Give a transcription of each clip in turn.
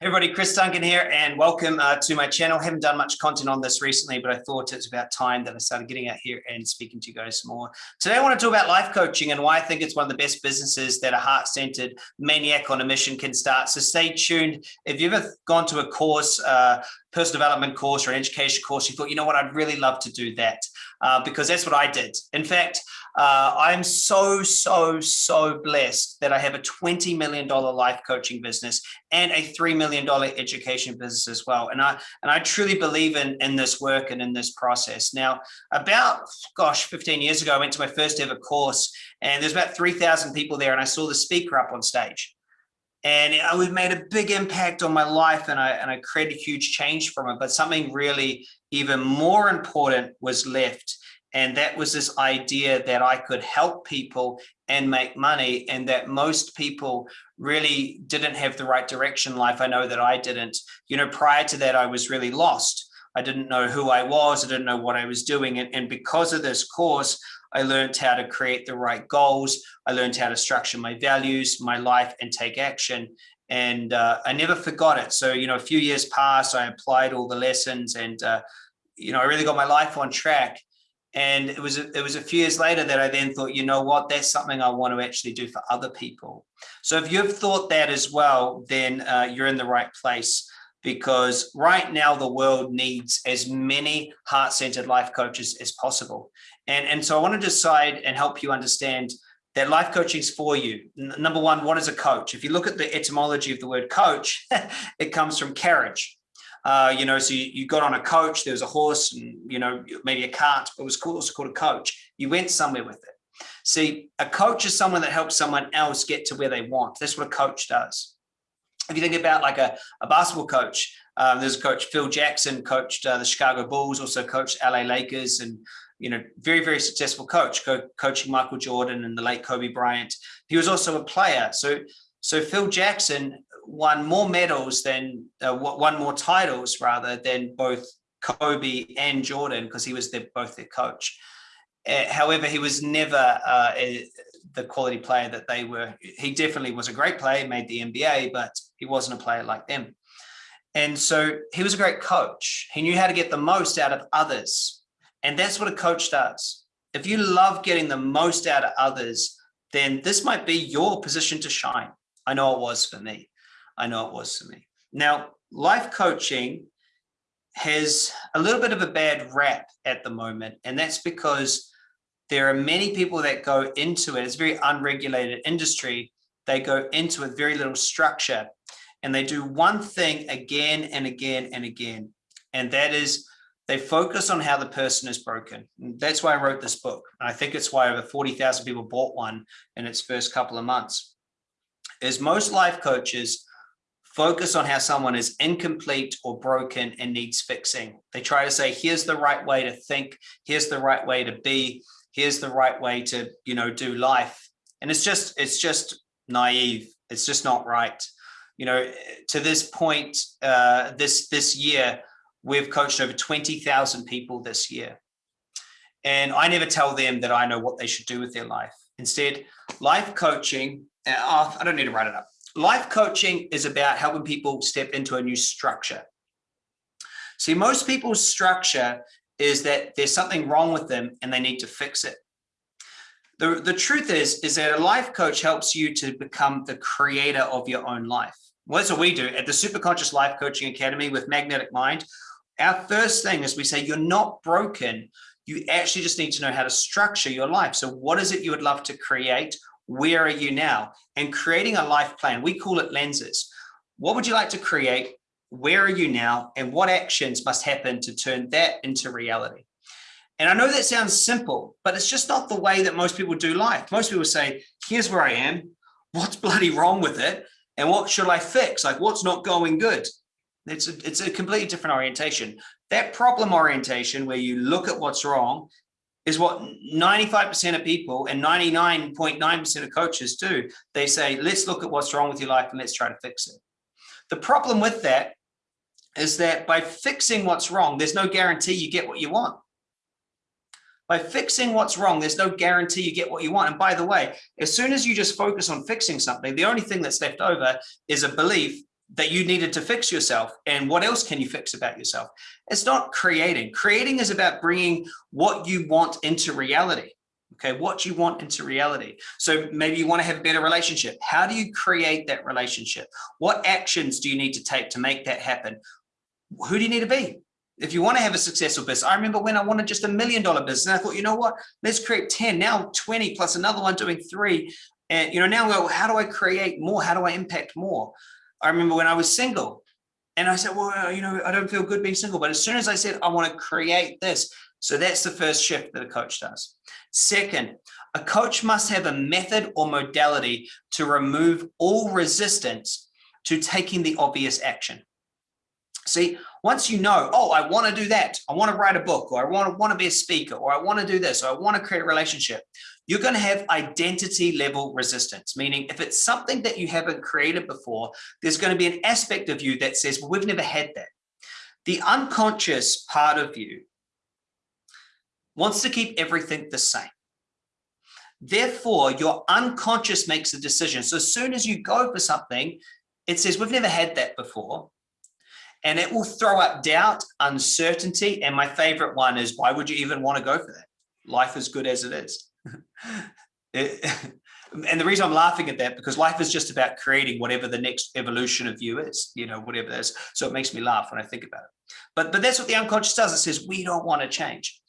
Hey everybody, Chris Duncan here and welcome uh, to my channel. haven't done much content on this recently, but I thought it's about time that I started getting out here and speaking to you guys more. Today I want to talk about life coaching and why I think it's one of the best businesses that a heart-centered maniac on a mission can start. So stay tuned. If you've ever gone to a course, uh, personal development course or an education course, you thought, you know what, I'd really love to do that uh, because that's what I did. In fact, uh, I'm so, so, so blessed that I have a $20 million life coaching business and a $3 million education business as well. And I, and I truly believe in, in this work and in this process. Now, about, gosh, 15 years ago, I went to my first ever course and there's about 3,000 people there and I saw the speaker up on stage and it made a big impact on my life and I, and I created huge change from it. But something really even more important was left. And that was this idea that I could help people and make money and that most people really didn't have the right direction in life. I know that I didn't, you know, prior to that, I was really lost. I didn't know who I was. I didn't know what I was doing. And, and because of this course, I learned how to create the right goals. I learned how to structure my values, my life and take action. And uh, I never forgot it. So, you know, a few years passed, I applied all the lessons and, uh, you know, I really got my life on track. And it was, it was a few years later that I then thought, you know what, that's something I want to actually do for other people. So if you've thought that as well, then uh, you're in the right place because right now the world needs as many heart-centered life coaches as possible. And, and so I want to decide and help you understand that life coaching is for you. N number one, what is a coach? If you look at the etymology of the word coach, it comes from carriage. Uh, you know, so you, you, got on a coach, there was a horse and, you know, maybe a cart, but it was also called a coach. You went somewhere with it. See, a coach is someone that helps someone else get to where they want. That's what a coach does. If you think about like a, a basketball coach, um, there's a coach, Phil Jackson, coached uh, the Chicago Bulls, also coached LA Lakers and you know, very, very successful coach, co coaching Michael Jordan and the late Kobe Bryant. He was also a player. So, so Phil Jackson won more medals than, uh, won more titles rather than both Kobe and Jordan because he was their, both their coach. Uh, however, he was never uh, a, the quality player that they were. He definitely was a great player, made the NBA, but he wasn't a player like them. And so he was a great coach. He knew how to get the most out of others and that's what a coach does. If you love getting the most out of others, then this might be your position to shine. I know it was for me. I know it was for me. Now, life coaching has a little bit of a bad rap at the moment, and that's because there are many people that go into it. It's a very unregulated industry. They go into it very little structure, and they do one thing again and again and again, and that is they focus on how the person is broken. That's why I wrote this book. I think it's why over 40,000 people bought one in its first couple of months. Is most life coaches focus on how someone is incomplete or broken and needs fixing. They try to say, here's the right way to think, here's the right way to be, here's the right way to, you know, do life. And it's just, it's just naive. It's just not right. You know, to this point, uh, this, this year, We've coached over 20,000 people this year. And I never tell them that I know what they should do with their life. Instead, life coaching, uh, I don't need to write it up. Life coaching is about helping people step into a new structure. See, most people's structure is that there's something wrong with them and they need to fix it. The, the truth is, is that a life coach helps you to become the creator of your own life. Well, that's what we do at the Superconscious Life Coaching Academy with Magnetic Mind. Our first thing is we say you're not broken. You actually just need to know how to structure your life. So what is it you would love to create? Where are you now? And creating a life plan, we call it lenses. What would you like to create? Where are you now? And what actions must happen to turn that into reality? And I know that sounds simple, but it's just not the way that most people do life. Most people say, here's where I am. What's bloody wrong with it? And what should I fix? Like what's not going good? It's a, it's a completely different orientation. That problem orientation where you look at what's wrong is what 95% of people and 99.9% of coaches do. They say, let's look at what's wrong with your life and let's try to fix it. The problem with that is that by fixing what's wrong, there's no guarantee you get what you want. By fixing what's wrong, there's no guarantee you get what you want. And by the way, as soon as you just focus on fixing something, the only thing that's left over is a belief that you needed to fix yourself and what else can you fix about yourself? It's not creating. Creating is about bringing what you want into reality okay? What you want into reality. So maybe you want to have a better relationship. How do you create that relationship? What actions do you need to take to make that happen? Who do you need to be? If you want to have a successful business i remember when i wanted just a million dollar business i thought you know what? Let's create 10 now 20 plus another one doing three and you know now well, how do i create more? How do i impact more I remember when I was single and I said, well, you know, I don't feel good being single. But as soon as I said, I want to create this. So that's the first shift that a coach does. Second, a coach must have a method or modality to remove all resistance to taking the obvious action. See, once you know, oh, I want to do that. I want to write a book or I want to want to be a speaker or I want to do this or I want to create a relationship you're going to have identity level resistance, meaning if it's something that you haven't created before, there's going to be an aspect of you that says, well, we've never had that. The unconscious part of you wants to keep everything the same. Therefore, your unconscious makes a decision. So as soon as you go for something, it says, we've never had that before. And it will throw up doubt, uncertainty. And my favorite one is, why would you even want to go for that? Life is good as it is. it, and the reason I'm laughing at that because life is just about creating whatever the next evolution of you is, you know, whatever that is. So it makes me laugh when I think about it. But but that's what the unconscious does. It says we don't want to change.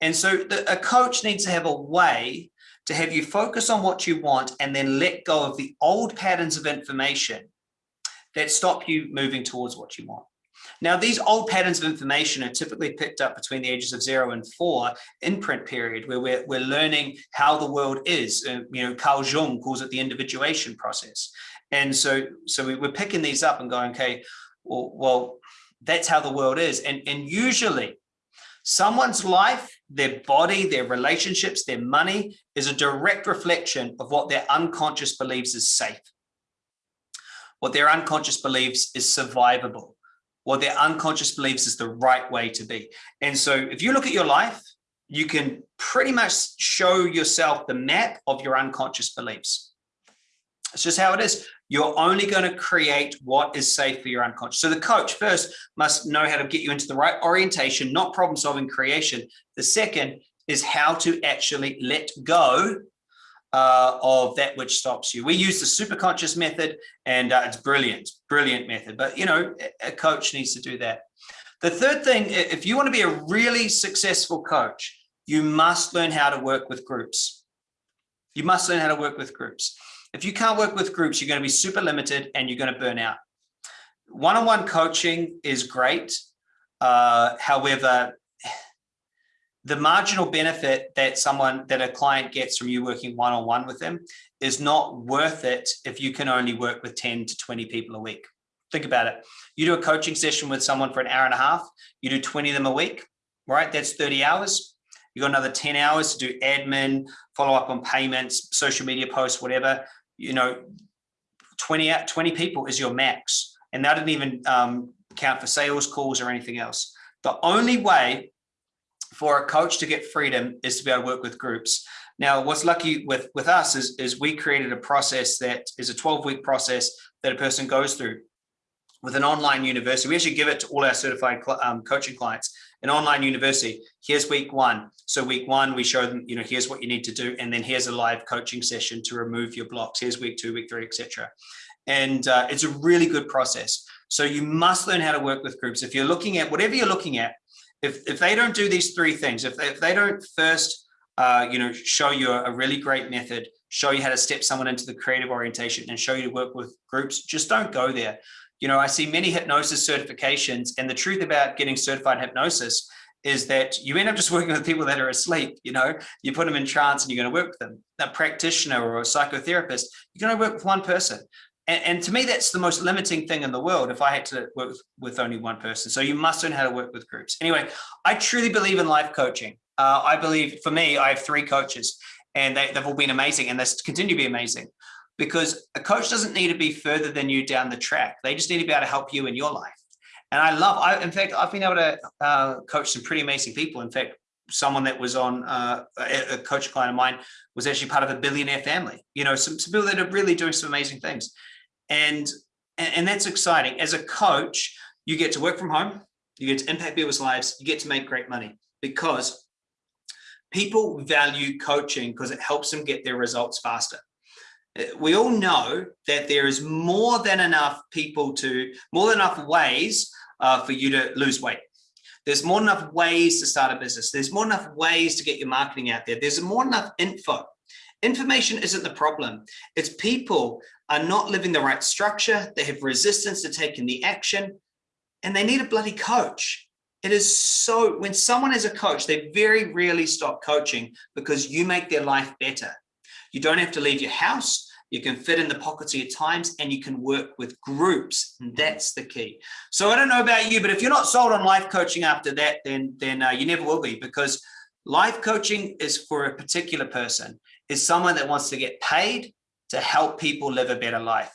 And so the, a coach needs to have a way to have you focus on what you want and then let go of the old patterns of information that stop you moving towards what you want. Now, these old patterns of information are typically picked up between the ages of zero and four imprint period, where we're, we're learning how the world is. Uh, you know, Carl Jung calls it the individuation process. And so, so we, we're picking these up and going, okay, well, well, that's how the world is. And, and usually someone's life, their body, their relationships, their money is a direct reflection of what their unconscious believes is safe. What their unconscious believes is survivable what their unconscious beliefs is the right way to be. And so if you look at your life, you can pretty much show yourself the map of your unconscious beliefs. It's just how it is. You're only going to create what is safe for your unconscious. So the coach first must know how to get you into the right orientation, not problem solving creation. The second is how to actually let go uh, of that which stops you. We use the superconscious method and uh, it's brilliant, brilliant method. But, you know, a coach needs to do that. The third thing, if you want to be a really successful coach, you must learn how to work with groups. You must learn how to work with groups. If you can't work with groups, you're going to be super limited and you're going to burn out. One-on-one -on -one coaching is great. Uh, however, the marginal benefit that someone that a client gets from you working one-on-one -on -one with them is not worth it if you can only work with 10 to 20 people a week. Think about it. You do a coaching session with someone for an hour and a half, you do 20 of them a week, right? That's 30 hours. You got another 10 hours to do admin, follow up on payments, social media posts, whatever. You know, 20, 20 people is your max. And that didn't even um, count for sales calls or anything else. The only way for a coach to get freedom is to be able to work with groups. Now, what's lucky with, with us is, is we created a process that is a 12 week process that a person goes through with an online university. We actually give it to all our certified um, coaching clients, an online university. Here's week one. So week one, we show them, you know, here's what you need to do. And then here's a live coaching session to remove your blocks. Here's week two, week three, etc. And uh, it's a really good process. So you must learn how to work with groups. If you're looking at whatever you're looking at, if, if they don't do these three things, if they, if they don't first, uh, you know, show you a, really great method, show you how to step someone into the creative orientation and show you to work with groups, just don't go there. You know, I see many hypnosis certifications and the truth about getting certified hypnosis is that you end up just working with people that are asleep, you know, you put them in trance and you're going to work with them. A practitioner or a psychotherapist, you're going to work with one person. And, and, to me, that's the most limiting thing in the world if I had to work with, with only one person. So you must learn how to work with groups. Anyway, I truly believe in life coaching. Uh, I believe for me, I have three coaches and they, they've all been amazing and they continue to be amazing because a coach doesn't need to be further than you down the track. They just need to be able to help you in your life. And I love, I, in fact, I've been able to uh, coach some pretty amazing people. In fact, someone that was on uh, a, coach client of mine was actually part of a billionaire family, you know, some, some people that are really doing some amazing things. And and, and that's exciting. As a coach, you get to work from home, you get to impact people's lives, you get to make great money because people value coaching because it helps them get their results faster. Uh, we all know that there is more than enough people to, more than enough ways uh, for you to lose weight. There's more than enough ways to start a business. There's more enough ways to get your marketing out there. There's more than enough info. Information isn't the problem. It's people are not living the right structure. They have resistance to taking the action and they need a bloody coach. It is so, when someone is a coach, they very rarely stop coaching because you make their life better. You don't have to leave your house. You can fit in the pockets of your times and you can work with groups. And that's the key. So I don't know about you, but if you're not sold on life coaching after that, then, then uh, you never will be because life coaching is for a particular person, is someone that wants to get paid to help people live a better life.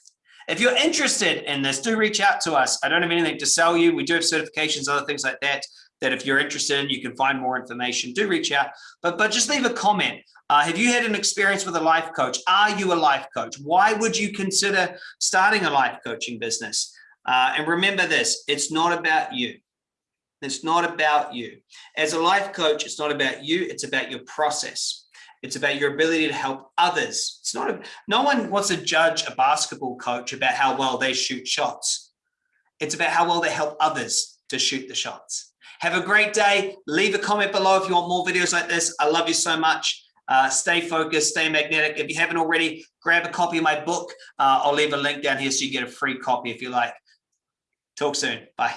If you're interested in this, do reach out to us. I don't have anything to sell you. We do have certifications, other things like that, that if you're interested in, you can find more information. Do reach out, but, but just leave a comment. Uh, have you had an experience with a life coach? Are you a life coach? Why would you consider starting a life coaching business? Uh, and remember this, it's not about you. It's not about you. As a life coach, it's not about you, it's about your process. It's about your ability to help others. It's not, a, no one wants to judge a basketball coach about how well they shoot shots. It's about how well they help others to shoot the shots. Have a great day. Leave a comment below if you want more videos like this. I love you so much. Uh, stay focused, stay magnetic. If you haven't already, grab a copy of my book. Uh, I'll leave a link down here so you get a free copy if you like. Talk soon. Bye.